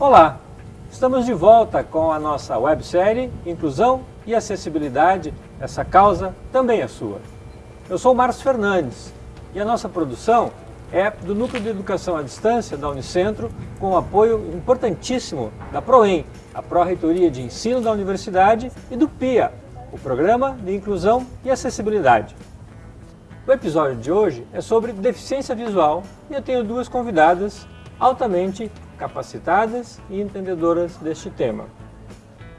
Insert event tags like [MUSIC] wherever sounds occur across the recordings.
Olá, estamos de volta com a nossa websérie Inclusão e Acessibilidade, essa causa também é sua. Eu sou o Márcio Fernandes e a nossa produção é do Núcleo de Educação à Distância da Unicentro, com o apoio importantíssimo da PROEM, a Pró-Reitoria de Ensino da Universidade, e do PIA, o Programa de Inclusão e Acessibilidade. O episódio de hoje é sobre deficiência visual e eu tenho duas convidadas altamente capacitadas e entendedoras deste tema.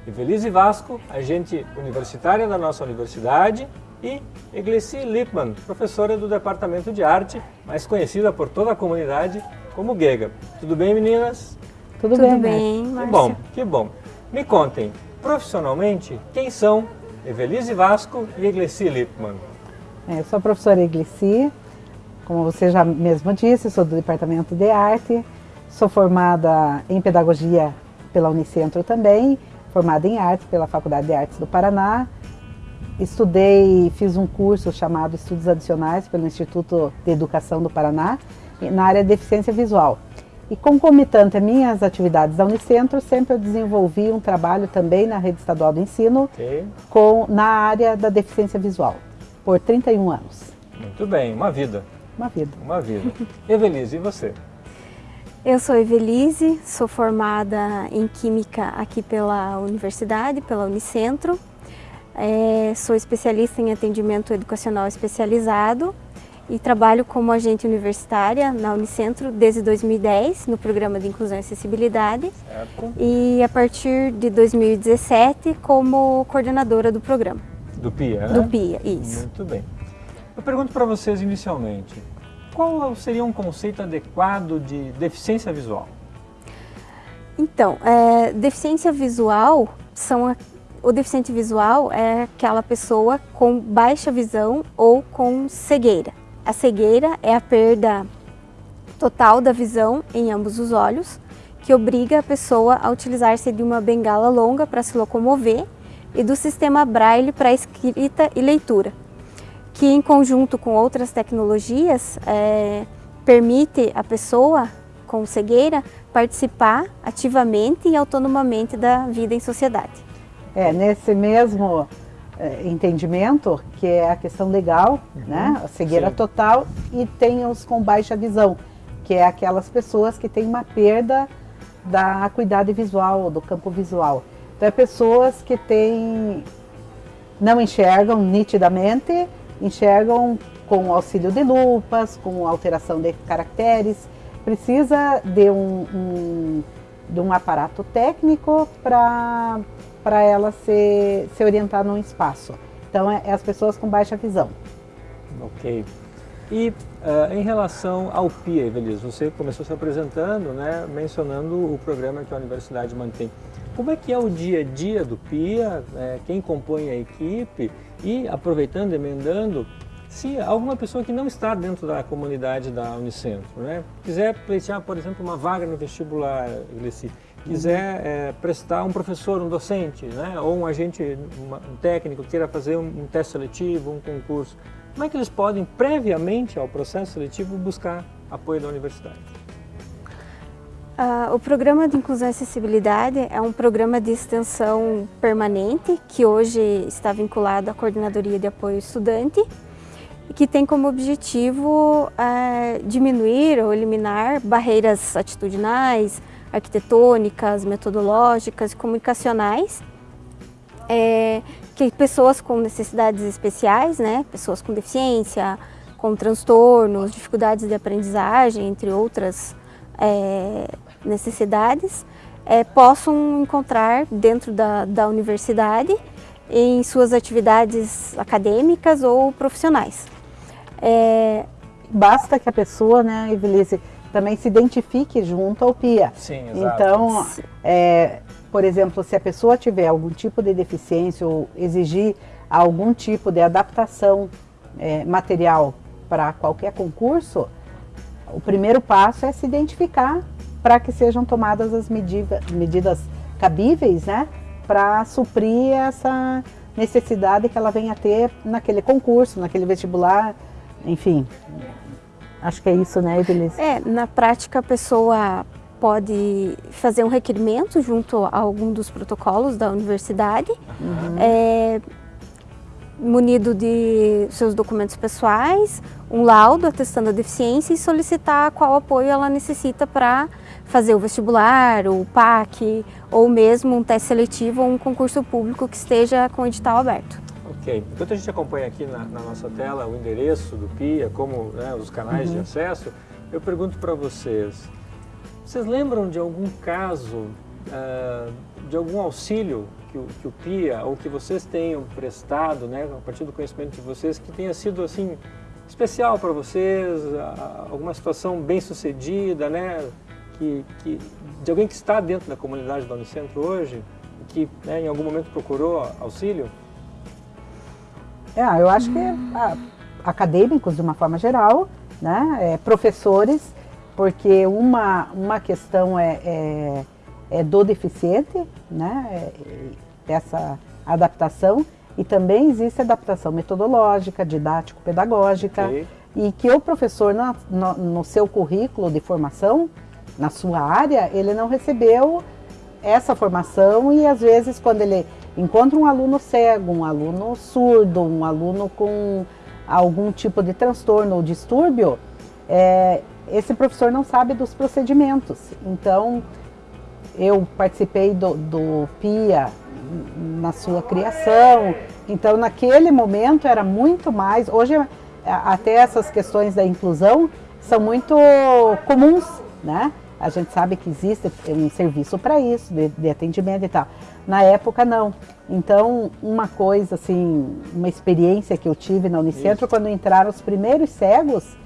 Evelise Vasco, agente universitária da nossa universidade, e Iglesi Lipman, professora do Departamento de Arte, mais conhecida por toda a comunidade como Gega. Tudo bem, meninas? Tudo, Tudo bem, bem. Que bom, que bom. Me contem, profissionalmente, quem são Evelise Vasco e Iglesi Lipman? É, eu sou a professora Iglesi, como você já mesmo disse, sou do Departamento de Arte, Sou formada em Pedagogia pela Unicentro também, formada em Artes pela Faculdade de Artes do Paraná. Estudei, fiz um curso chamado Estudos Adicionais pelo Instituto de Educação do Paraná, na área de deficiência visual. E concomitante às minhas atividades da Unicentro, sempre eu desenvolvi um trabalho também na rede estadual do ensino, okay. com, na área da deficiência visual, por 31 anos. Muito bem, uma vida. Uma vida. Uma vida. Evelise, e você? Eu sou Evelise, sou formada em Química aqui pela Universidade, pela Unicentro. É, sou especialista em atendimento educacional especializado e trabalho como agente universitária na Unicentro desde 2010, no programa de Inclusão e Acessibilidade. Certo. E a partir de 2017 como coordenadora do programa. Do PIA, né? Do PIA, isso. Muito bem. Eu pergunto para vocês inicialmente, qual seria um conceito adequado de deficiência visual? Então, é, deficiência visual são a, o deficiente visual é aquela pessoa com baixa visão ou com cegueira. A cegueira é a perda total da visão em ambos os olhos, que obriga a pessoa a utilizar-se de uma bengala longa para se locomover e do sistema Braille para escrita e leitura que em conjunto com outras tecnologias é, permite a pessoa com cegueira participar ativamente e autonomamente da vida em sociedade. É, nesse mesmo é, entendimento, que é a questão legal, uhum. né, a cegueira Sim. total, e tem os com baixa visão, que é aquelas pessoas que têm uma perda da acuidade visual, do campo visual. Então é pessoas que têm, não enxergam nitidamente, enxergam com auxílio de lupas, com alteração de caracteres, precisa de um, um de um aparato técnico para ela se, se orientar num espaço. Então, é, é, as pessoas com baixa visão. Ok. E uh, em relação ao PIA, Evelise, você começou se apresentando, né, mencionando o programa que a universidade mantém. Como é que é o dia a dia do PIA, é, quem compõe a equipe e, aproveitando, emendando, se alguma pessoa que não está dentro da comunidade da Unicentro, né, quiser pleitear, por exemplo, uma vaga no vestibular, quiser é, prestar um professor, um docente, né, ou um agente, uma, um técnico, queira fazer um, um teste seletivo, um concurso, como é que eles podem, previamente ao processo seletivo, buscar apoio da universidade? Uh, o Programa de Inclusão e Acessibilidade é um programa de extensão permanente que hoje está vinculado à Coordenadoria de Apoio Estudante e que tem como objetivo uh, diminuir ou eliminar barreiras atitudinais, arquitetônicas, metodológicas comunicacionais é, que pessoas com necessidades especiais, né, pessoas com deficiência, com transtornos, dificuldades de aprendizagem, entre outras é, necessidades é, possam encontrar dentro da, da universidade em suas atividades acadêmicas ou profissionais. É, Basta que a pessoa, né, Evelise, também se identifique junto ao PIA. Sim, exato. Então, é, por exemplo, se a pessoa tiver algum tipo de deficiência ou exigir algum tipo de adaptação é, material para qualquer concurso, o primeiro passo é se identificar para que sejam tomadas as medida, medidas cabíveis, né, para suprir essa necessidade que ela venha a ter naquele concurso, naquele vestibular, enfim. Acho que é isso, né, Evelise? É, na prática a pessoa pode fazer um requerimento junto a algum dos protocolos da universidade, uhum. é, munido de seus documentos pessoais, um laudo atestando a deficiência e solicitar qual apoio ela necessita para fazer o vestibular, o PAC, ou mesmo um teste seletivo ou um concurso público que esteja com o edital aberto. Ok. Enquanto a gente acompanha aqui na, na nossa tela o endereço do PIA, como né, os canais uhum. de acesso, eu pergunto para vocês, vocês lembram de algum caso, uh, de algum auxílio que o, que o PIA ou que vocês tenham prestado, né, a partir do conhecimento de vocês, que tenha sido assim especial para vocês, alguma situação bem sucedida, né, que, que, de alguém que está dentro da comunidade do Unicentro hoje, que né, em algum momento procurou auxílio? É, eu acho que ah, acadêmicos de uma forma geral, né, é, professores, porque uma, uma questão é, é é, do deficiente, né, é, essa adaptação, e também existe adaptação metodológica, didático-pedagógica, okay. e que o professor, na, no, no seu currículo de formação, na sua área, ele não recebeu essa formação e às vezes quando ele encontra um aluno cego, um aluno surdo, um aluno com algum tipo de transtorno ou distúrbio, é, esse professor não sabe dos procedimentos. Então, eu participei do, do PIA na sua criação, então naquele momento era muito mais, hoje até essas questões da inclusão são muito comuns, né? A gente sabe que existe um serviço para isso, de, de, atendimento e tal. Na época, não. Então, uma coisa, assim, uma experiência que eu tive na Unicentro, isso. quando entraram os primeiros cegos,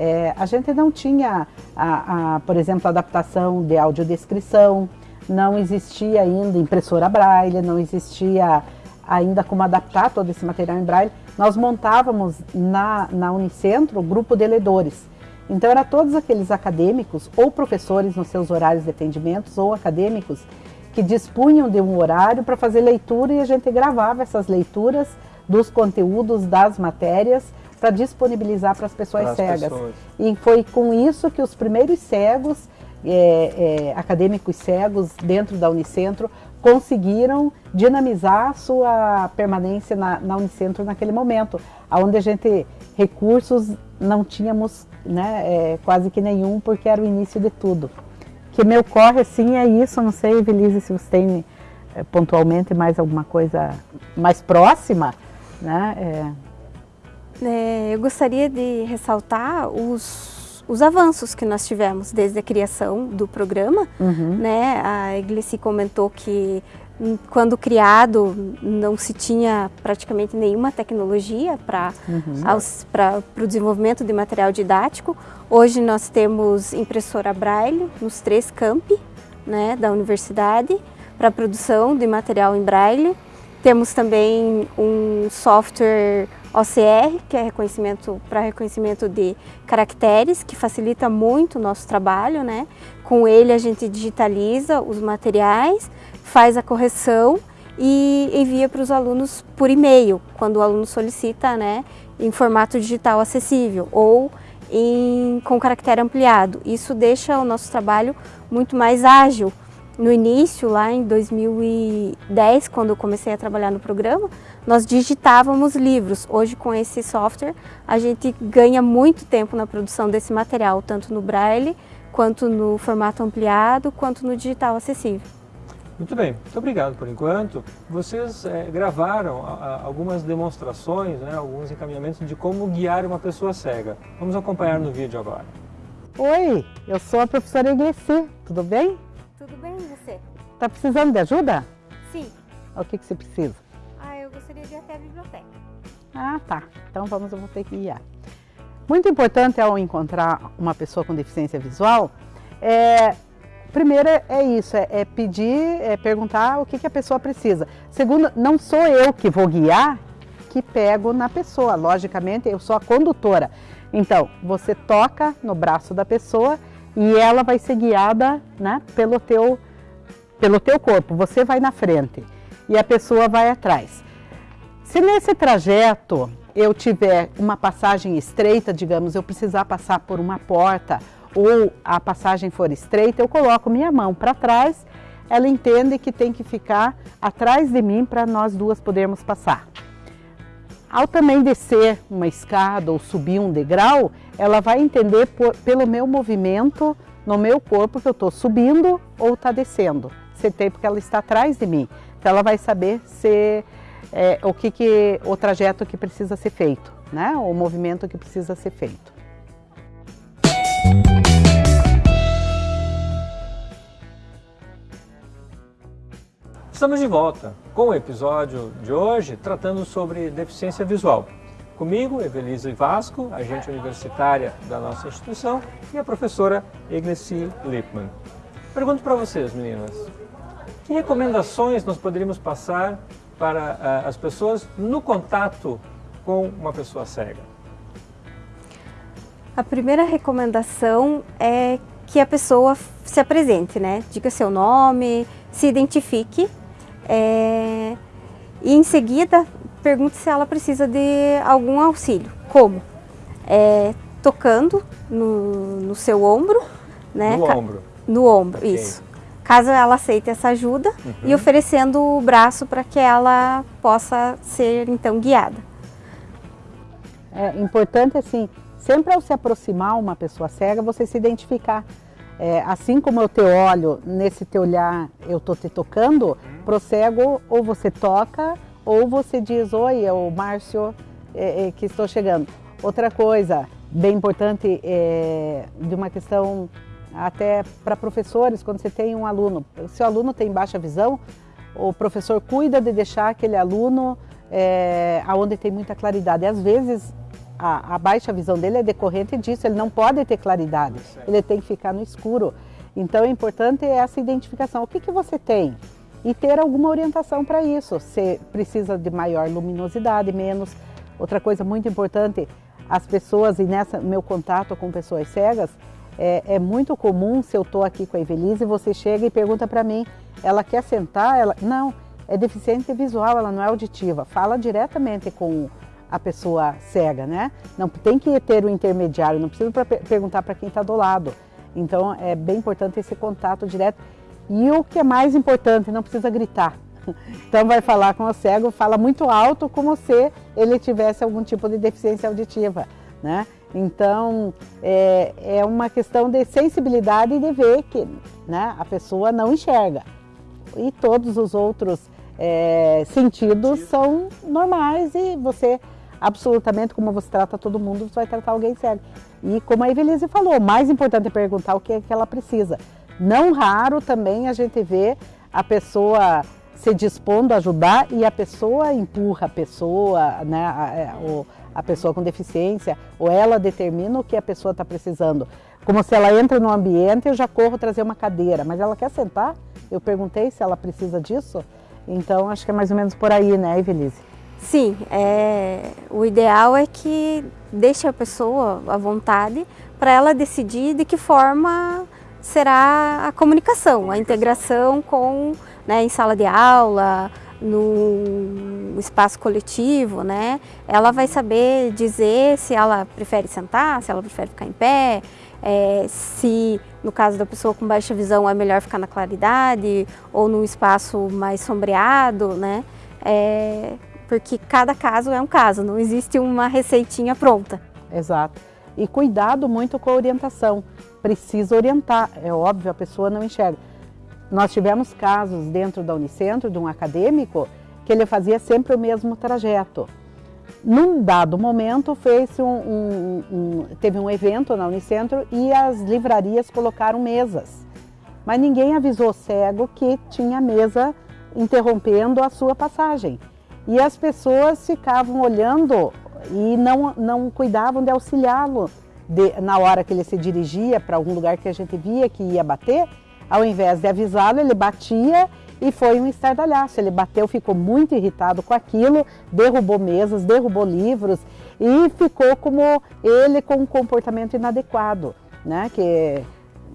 é, a gente não tinha, a, a, por exemplo, adaptação de audiodescrição, não existia ainda impressora braille, não existia ainda como adaptar todo esse material em braille. Nós montávamos na, na Unicentro o grupo de ledores. Então, era todos aqueles acadêmicos ou professores nos seus horários de atendimentos ou acadêmicos que dispunham de um horário para fazer leitura e a gente gravava essas leituras dos conteúdos das matérias para disponibilizar para as pessoas cegas. Pessoas. E foi com isso que os primeiros cegos, é, é, acadêmicos cegos dentro da Unicentro, conseguiram dinamizar sua permanência na, na Unicentro naquele momento, onde a gente, recursos não tínhamos né, é, quase que nenhum, porque era o início de tudo. Que me ocorre, sim, é isso, não sei, Evelise, se você tem é, pontualmente mais alguma coisa mais próxima, né? É, é, eu gostaria de ressaltar os, os avanços que nós tivemos desde a criação do programa. Uhum. Né? A Iglesi comentou que hum, quando criado não se tinha praticamente nenhuma tecnologia para uhum. o desenvolvimento de material didático. Hoje nós temos impressora Braille nos três campi né, da universidade para produção de material em Braille. Temos também um software OCR, que é reconhecimento para reconhecimento de caracteres, que facilita muito o nosso trabalho, né? Com ele a gente digitaliza os materiais, faz a correção e envia para os alunos por e-mail, quando o aluno solicita, né, em formato digital acessível ou em, com caractere ampliado. Isso deixa o nosso trabalho muito mais ágil, no início, lá em 2010, quando eu comecei a trabalhar no programa, nós digitávamos livros. Hoje, com esse software, a gente ganha muito tempo na produção desse material, tanto no braille, quanto no formato ampliado, quanto no digital acessível. Muito bem, muito obrigado por enquanto. Vocês é, gravaram a, a, algumas demonstrações, né, alguns encaminhamentos de como guiar uma pessoa cega. Vamos acompanhar no vídeo agora. Oi, eu sou a professora Iglesi, tudo bem? Tudo bem, e você? Tá precisando de ajuda? Sim. O que, que você precisa? Ah, tá. Então vamos, eu vou ter que guiar. Muito importante ao encontrar uma pessoa com deficiência visual, é, primeiro é isso, é, é pedir, é perguntar o que, que a pessoa precisa. Segundo, não sou eu que vou guiar, que pego na pessoa. Logicamente, eu sou a condutora. Então, você toca no braço da pessoa e ela vai ser guiada né, pelo, teu, pelo teu corpo. Você vai na frente e a pessoa vai atrás. Se nesse trajeto eu tiver uma passagem estreita, digamos, eu precisar passar por uma porta ou a passagem for estreita, eu coloco minha mão para trás, ela entende que tem que ficar atrás de mim para nós duas podermos passar. Ao também descer uma escada ou subir um degrau, ela vai entender por, pelo meu movimento no meu corpo que eu estou subindo ou está descendo. Você tem porque ela está atrás de mim. Então ela vai saber se é, o que, que o trajeto que precisa ser feito, né? O movimento que precisa ser feito. Estamos de volta com o episódio de hoje tratando sobre deficiência visual. Comigo, Evelise Vasco, agente universitária da nossa instituição, e a professora Igneci Lippmann. Pergunto para vocês, meninas, que recomendações nós poderíamos passar para uh, as pessoas no contato com uma pessoa cega? A primeira recomendação é que a pessoa se apresente, né? Diga seu nome, se identifique é, e em seguida pergunte se ela precisa de algum auxílio. Como? É, tocando no, no, seu ombro. Né? No ombro? No ombro, okay. isso. Caso ela aceite essa ajuda uhum. e oferecendo o braço para que ela possa ser então guiada. É importante assim, sempre ao se aproximar uma pessoa cega, você se identificar é, assim como eu te olho, nesse teu olhar eu estou te tocando, pro cego ou você toca ou você diz, oi, é o Márcio é, é, que estou chegando. Outra coisa bem importante é, de uma questão até para professores, quando você tem um aluno, se o aluno tem baixa visão, o professor cuida de deixar aquele aluno é, aonde tem muita claridade. E às vezes a, a, baixa visão dele é decorrente disso, ele não pode ter claridade, ele tem que ficar no escuro. Então é importante essa identificação, o que, que você tem? E ter alguma orientação para isso, se precisa de maior luminosidade, menos. Outra coisa muito importante, as pessoas, e nessa meu contato com pessoas cegas, é, é muito comum, se eu estou aqui com a Evelise, você chega e pergunta para mim, ela quer sentar? Ela Não, é deficiente visual, ela não é auditiva. Fala diretamente com a pessoa cega, né? Não tem que ter o intermediário, não precisa pra, perguntar para quem está do lado. Então é bem importante esse contato direto. E o que é mais importante, não precisa gritar. [LAUGHS] Então vai falar com o cego, fala muito alto como se ele tivesse algum tipo de deficiência auditiva, né? Então é, é uma questão de sensibilidade e de ver que né, a pessoa não enxerga. E todos os outros é, sentidos são normais e você absolutamente como você trata todo mundo, você vai tratar alguém cego. E como a Evelise falou, o mais importante é perguntar o que é que ela precisa. Não raro também a gente vê a pessoa se dispondo a ajudar e a pessoa empurra a pessoa, né, a, é, a pessoa com deficiência, ou ela determina o que a pessoa está precisando. Como se ela entra no ambiente, eu já corro trazer uma cadeira, mas ela quer sentar? Eu perguntei se ela precisa disso. Então, acho que é mais ou menos por aí, né, Evelise? Sim, é, o ideal é que deixe a pessoa à vontade para ela decidir de que forma será a comunicação, a integração com, né, em sala de aula, no espaço coletivo, né? Ela vai saber dizer se ela prefere sentar, se ela prefere ficar em pé, é, se no caso da pessoa com baixa visão é melhor ficar na claridade ou num espaço mais sombreado, né? É, porque cada caso é um caso, não existe uma receitinha pronta. Exato. E cuidado muito com a orientação. Precisa orientar, é óbvio, a pessoa não enxerga. Nós tivemos casos dentro da Unicentro, de um acadêmico, que ele fazia sempre o mesmo trajeto. Num dado momento, fez um, um, um, teve um evento na Unicentro e as livrarias colocaram mesas. Mas ninguém avisou o cego que tinha mesa interrompendo a sua passagem. E as pessoas ficavam olhando e não, não cuidavam de auxiliá-lo na hora que ele se dirigia para algum lugar que a gente via que ia bater. Ao invés de avisá-lo, ele batia e foi um estardalhaço. Ele bateu, ficou muito irritado com aquilo, derrubou mesas, derrubou livros e ficou como ele com um comportamento inadequado, né? Que,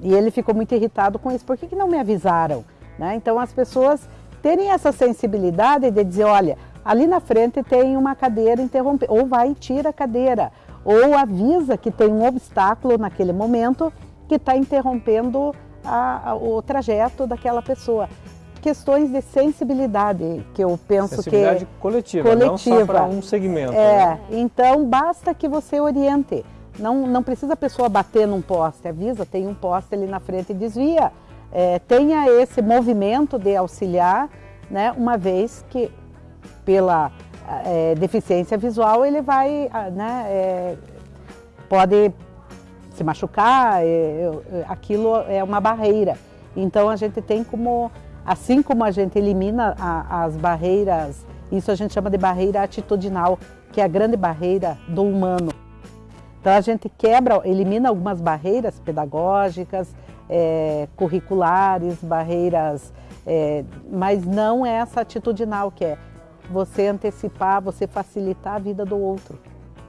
e ele ficou muito irritado com isso. Por que, que não me avisaram? Né? Então as pessoas terem essa sensibilidade de dizer, olha, ali na frente tem uma cadeira interrompida, ou vai e tira a cadeira, ou avisa que tem um obstáculo naquele momento que está interrompendo a, a, o trajeto daquela pessoa. Questões de sensibilidade, que eu penso sensibilidade que... coletiva, coletiva, não só para um segmento. É, né? então basta que você oriente. Não, não precisa a pessoa bater num poste, avisa, tem um poste ali na frente e desvia. É, tenha esse movimento de auxiliar, né, uma vez que pela é, deficiência visual ele vai, né, é, pode se machucar, é, aquilo é uma barreira. Então a gente tem como, assim como a gente elimina as barreiras, isso a gente chama de barreira atitudinal, que é a grande barreira do humano. Então a gente quebra, elimina algumas barreiras pedagógicas, é, curriculares, barreiras, é, mas não essa atitudinal que é você antecipar, você facilitar a vida do outro.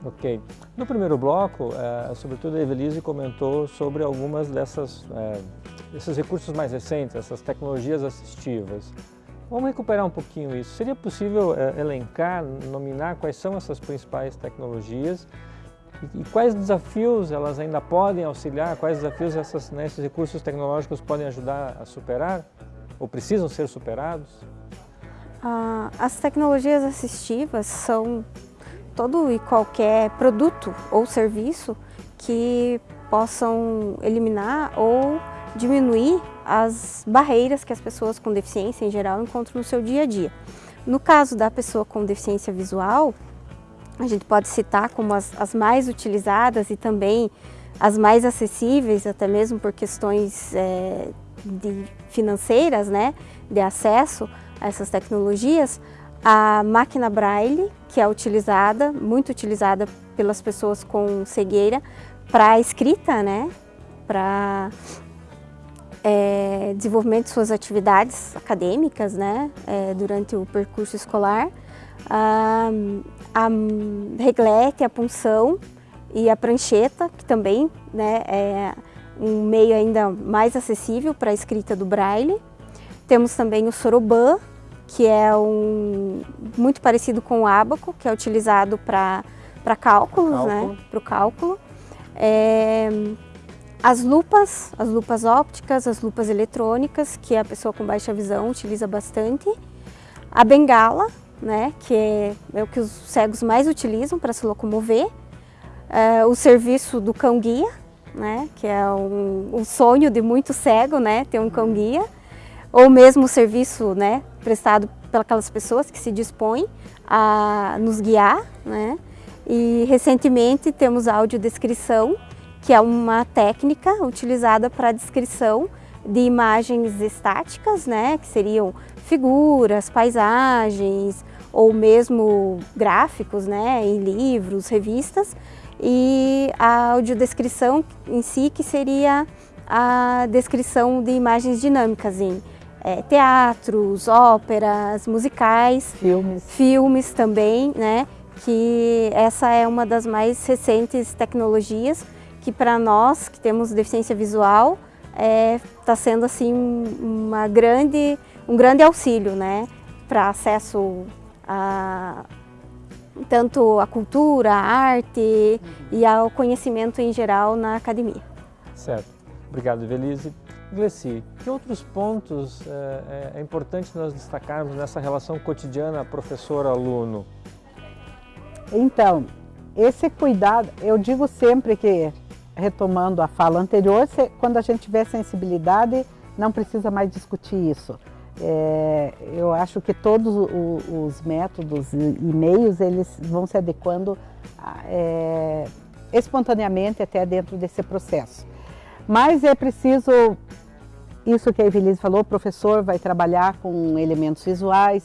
Ok. No primeiro bloco, é, sobretudo a Evelise comentou sobre algumas dessas, é, desses recursos mais recentes, essas tecnologias assistivas. Vamos recuperar um pouquinho isso. Seria possível é, elencar, nominar quais são essas principais tecnologias e quais desafios elas ainda podem auxiliar, quais desafios essas, né, esses recursos tecnológicos podem ajudar a superar ou precisam ser superados? Ah, as tecnologias assistivas são todo e qualquer produto ou serviço que possam eliminar ou diminuir as barreiras que as pessoas com deficiência em geral encontram no seu dia a dia. No caso da pessoa com deficiência visual, a gente pode citar como as, as mais utilizadas e também as mais acessíveis, até mesmo por questões é, de financeiras, né, de acesso a essas tecnologias, a máquina Braille, que é utilizada, muito utilizada pelas pessoas com cegueira para escrita, né, para é, desenvolvimento de suas atividades acadêmicas, né, é, durante o percurso escolar. A, a reglete, a punção e a prancheta, que também né, é um meio ainda mais acessível para a escrita do braille. Temos também o soroban, que é um muito parecido com o ábaco, que é utilizado para cálculos, né, Cálculo. né, para o cálculo. É, as lupas, as lupas ópticas, as lupas eletrônicas, que a pessoa com baixa visão utiliza bastante. A bengala, né, que é, é o que os cegos mais utilizam para se locomover. É, o serviço do cão-guia, né, que é um, um, sonho de muito cego, né, ter um cão-guia. Ou mesmo o serviço né, prestado pelas pessoas que se dispõem a nos guiar. Né. E recentemente temos a audiodescrição, que é uma técnica utilizada para a descrição de imagens estáticas, né, que seriam figuras, paisagens ou mesmo gráficos né, em livros, revistas e a audiodescrição em si que seria a descrição de imagens dinâmicas em é, teatros, óperas, musicais, filmes. filmes também, né? Que essa é uma das mais recentes tecnologias que para nós que temos deficiência visual está é, tá sendo assim uma grande um grande auxílio, né, para acesso a tanto a cultura, a arte e ao conhecimento em geral na academia. Certo. Obrigado, Velise. Glessi, que outros pontos é, é, importante nós destacarmos nessa relação cotidiana professor-aluno? Então, esse cuidado, eu digo sempre que, retomando a fala anterior, quando a gente tiver sensibilidade, não precisa mais discutir isso. É, eu acho que todos os métodos e meios eles vão se adequando é, espontaneamente até dentro desse processo. Mas é preciso, isso que a Evelise falou, o professor vai trabalhar com elementos visuais.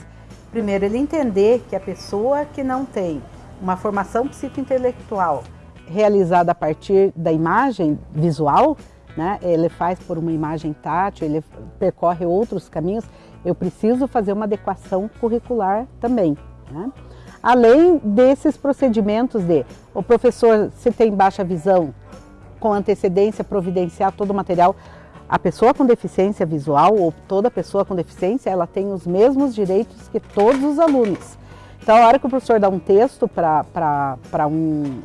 Primeiro, ele entender que a pessoa que não tem uma formação psicointelectual realizada a partir da imagem visual, né? ele faz por uma imagem tátil, ele percorre outros caminhos, eu preciso fazer uma adequação curricular também. Né? Além desses procedimentos de o professor, se tem baixa visão, com antecedência providenciar todo o material, a pessoa com deficiência visual ou toda pessoa com deficiência, ela tem os mesmos direitos que todos os alunos. Então, a hora que o professor dá um texto para um,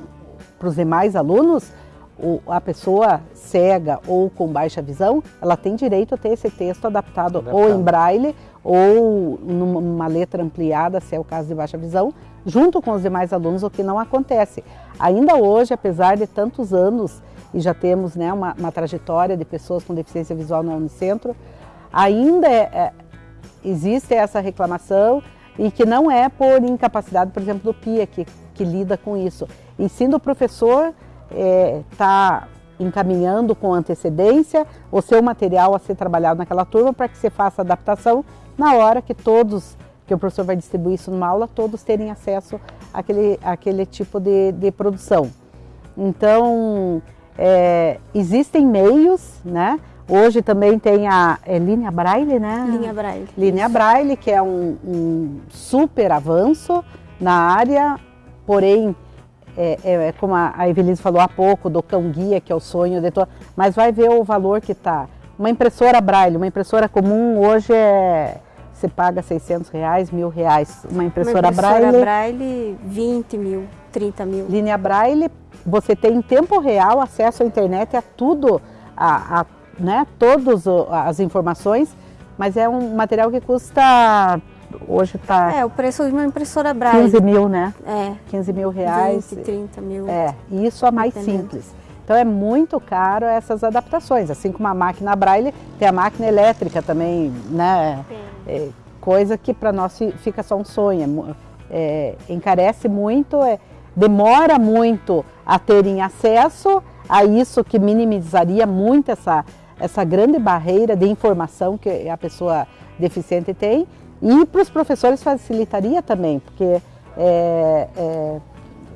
os demais alunos, o, a pessoa cega ou com baixa visão, ela tem direito a ter esse texto adaptado, adaptado. ou em braille ou numa letra ampliada, se é o caso de baixa visão, junto com os demais alunos, o que não acontece. Ainda hoje, apesar de tantos anos, e já temos né, uma, uma trajetória de pessoas com deficiência visual no Unicentro, ainda é, é, existe essa reclamação e que não é por incapacidade, por exemplo, do PIA, que, que lida com isso, e sim do professor está é, encaminhando com antecedência o seu material a ser trabalhado naquela turma para que você faça adaptação na hora que todos, que o professor vai distribuir isso numa aula, todos terem acesso àquele, àquele tipo de, de produção. Então, é, existem meios, né? Hoje também tem a é, linha Braille, né? Linha Braille. Linha Braille, que é um, um super avanço na área, porém é, é, é, como a, a Evelise falou há pouco, do cão guia, que é o sonho de todo, mas vai ver o valor que está. Uma impressora Braille, uma impressora comum hoje é, você paga 600 reais, mil reais. Uma impressora, uma impressora Braille... Braille, 20 mil, 30 mil. Linha Braille, você tem em tempo real acesso à internet a tudo, a, a né, todas as informações, mas é um material que custa hoje está... É, o preço de uma impressora Braille. 15 mil, né? É. 15 mil reais. 20, 30 mil. É, e isso é mais simples. Então é muito caro essas adaptações, assim como a máquina Braille, tem a máquina elétrica também, né? É, coisa que para nós fica só um sonho, é, encarece muito, é, demora muito a terem acesso a isso que minimizaria muito essa, essa grande barreira de informação que a pessoa deficiente tem e para os professores facilitaria também, porque é, é,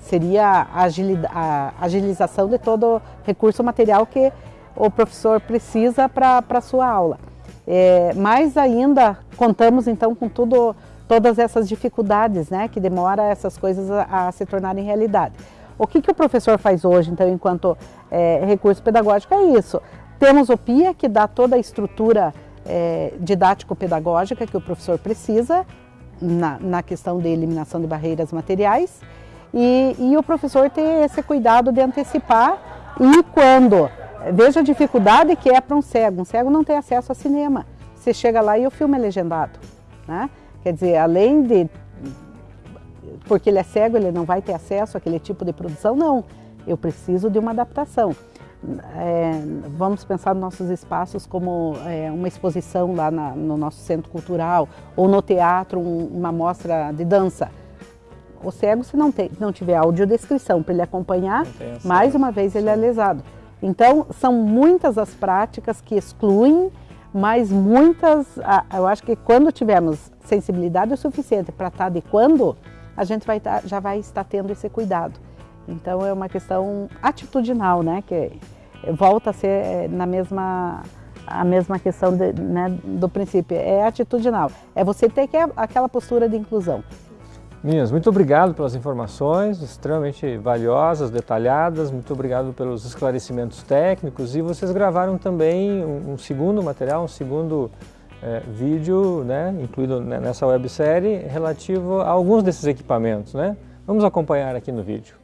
seria a agilização de todo recurso material que o professor precisa para a sua aula. É, mas ainda contamos então com tudo, todas essas dificuldades, né, que demora essas coisas a, a se tornarem realidade. O que, que o professor faz hoje, então, enquanto é, recurso pedagógico? É isso. Temos o PIA, que dá toda a estrutura é, didático-pedagógica que o professor precisa na, na, questão de eliminação de barreiras materiais e, e o professor ter esse cuidado de antecipar e quando veja a dificuldade que é para um cego, um cego não tem acesso a cinema, você chega lá e o filme é legendado, né? Quer dizer, além de porque ele é cego, ele não vai ter acesso àquele tipo de produção, não, eu preciso de uma adaptação é, vamos pensar nos nossos espaços como é, uma exposição lá na, no nosso centro cultural ou no teatro, um, uma mostra de dança. O cego, se não, tem, não tiver audiodescrição para ele acompanhar, mais uma vez ele é lesado. Então, são muitas as práticas que excluem, mas muitas, eu acho que quando tivermos sensibilidade o suficiente para estar adequando, a gente vai tá, já vai estar tendo esse cuidado. Então é uma questão atitudinal, né? Que volta a ser é, na mesma a mesma questão de, né, do princípio, é atitudinal. É você ter que aquela postura de inclusão. Meninas, muito obrigado pelas informações, extremamente valiosas, detalhadas, muito obrigado pelos esclarecimentos técnicos e vocês gravaram também um, um segundo material, um segundo é, vídeo, né, incluído nessa websérie, relativo a alguns desses equipamentos. Né? Vamos acompanhar aqui no vídeo.